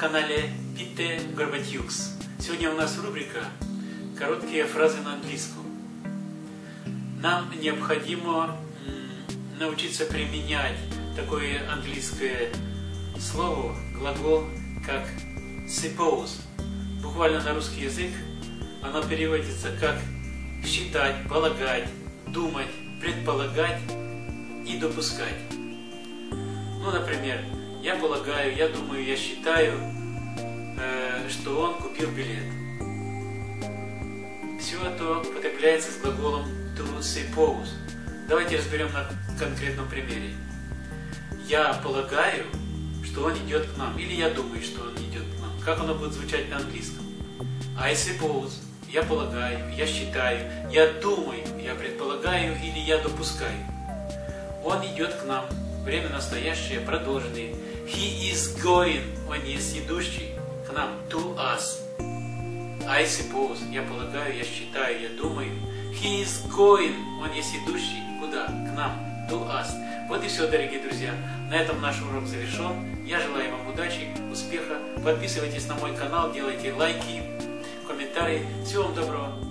канале Питте Горбатюкс. Сегодня у нас рубрика «Короткие фразы на английском». Нам необходимо научиться применять такое английское слово, глагол, как suppose. Буквально на русский язык оно переводится как считать, полагать, думать, предполагать и допускать. Ну, например, я полагаю, я думаю, я считаю, э, что он купил билет. Все это употребляется с глаголом to suppose. Давайте разберем на конкретном примере. Я полагаю, что он идет к нам, или я думаю, что он идет к нам. Как оно будет звучать на английском? I suppose. Я полагаю, я считаю, я думаю, я предполагаю или я допускаю. Он идет к нам. Время настоящее, продолженное. He is going. Он есть идущий к нам. To us. I suppose. Я полагаю, я считаю, я думаю. He is going. Он есть идущий. Куда? К нам. To us. Вот и все, дорогие друзья. На этом наш урок завершен. Я желаю вам удачи, успеха. Подписывайтесь на мой канал, делайте лайки, комментарии. Всего вам доброго.